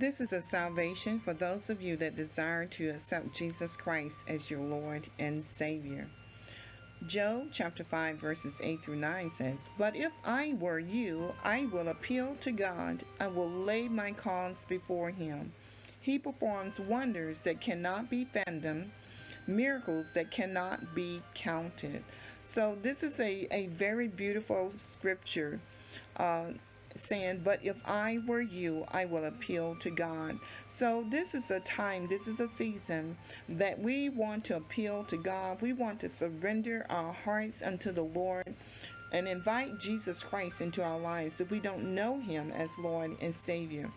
This is a salvation for those of you that desire to accept Jesus Christ as your Lord and Savior. Job chapter 5 verses 8 through 9 says, But if I were you, I will appeal to God. I will lay my cause before him. He performs wonders that cannot be fathomed, miracles that cannot be counted. So this is a, a very beautiful scripture. Uh, saying, But if I were you, I will appeal to God. So, this is a time, this is a season that we want to appeal to God. We want to surrender our hearts unto the Lord and invite Jesus Christ into our lives if we don't know Him as Lord and Savior.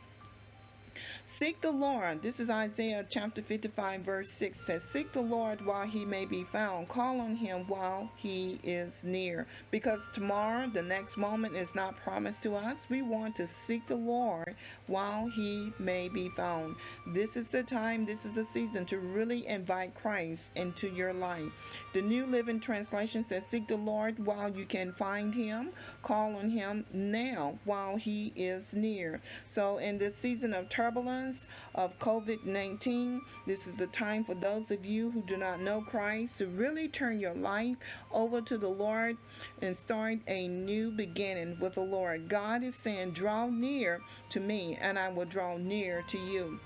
Seek the Lord. This is Isaiah chapter 55, verse 6 says, Seek the Lord while he may be found. Call on him while he is near. Because tomorrow, the next moment, is not promised to us. We want to seek the Lord while he may be found. This is the time, this is the season to really invite Christ into your life. The New Living Translation says, Seek the Lord while you can find him. Call on him now while he is near. So, in this season of turbulence of COVID 19, this is a time for those of you who do not know Christ to really turn your life over to the Lord and start a new beginning with the Lord. God is saying, Draw near to me and I will draw near to you.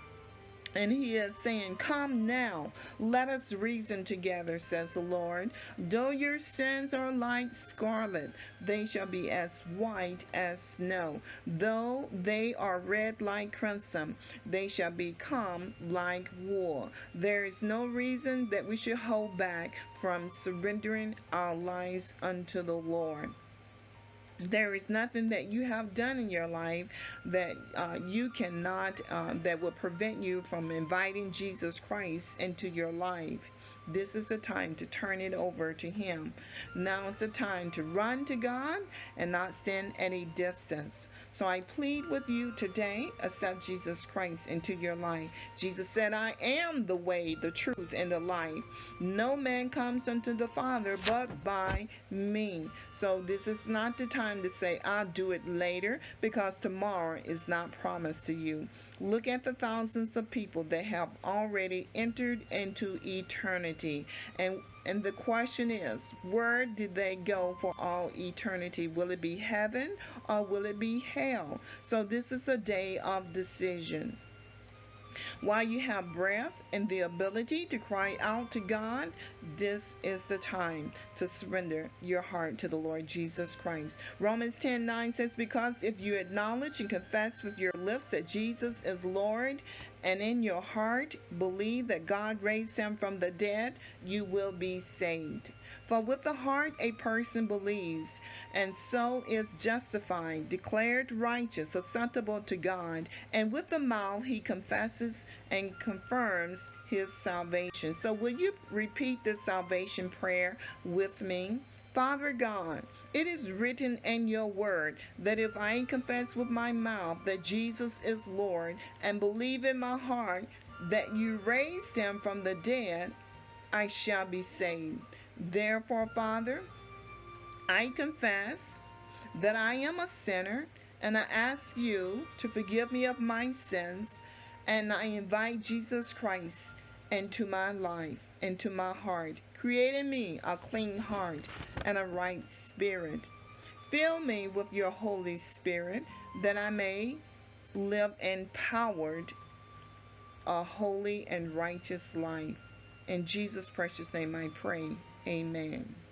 And he is saying, Come now, let us reason together, says the Lord. Though your sins are like scarlet, they shall be as white as snow. Though they are red like crimson, they shall become like wool. There is no reason that we should hold back from surrendering our lives unto the Lord. There is nothing that you have done in your life that uh, you cannot, uh, that will prevent you from inviting Jesus Christ into your life. This is the time to turn it over to Him. Now is the time to run to God and not stand at a distance. So I plead with you today, accept Jesus Christ into your life. Jesus said, I am the way, the truth, and the life. No man comes unto the Father but by me. So this is not the time to say, I'll do it later, because tomorrow is not promised to you. Look at the thousands of people that have already entered into eternity. And and the question is, where did they go for all eternity? Will it be heaven or will it be hell? So this is a day of decision. While you have breath and the ability to cry out to God, this is the time to surrender your heart to the Lord Jesus Christ. Romans 10 9 says, Because if you acknowledge and confess with your lips that Jesus is Lord and in your heart believe that God raised him from the dead, you will be saved. For with the heart a person believes, and so is justified, declared righteous, acceptable to God, and with the mouth he confesses and confirms his salvation. So, will you repeat this salvation prayer with me? Father God, it is written in your word that if I confess with my mouth that Jesus is Lord and believe in my heart that you raised him from the dead, I shall be saved. Therefore, Father, I confess that I am a sinner and I ask you to forgive me of my sins and I invite Jesus Christ into my life, into my heart. Create in me a clean heart and a right spirit. Fill me with your Holy Spirit that I may live empowered a holy and righteous life. In Jesus' precious name I pray. Amen.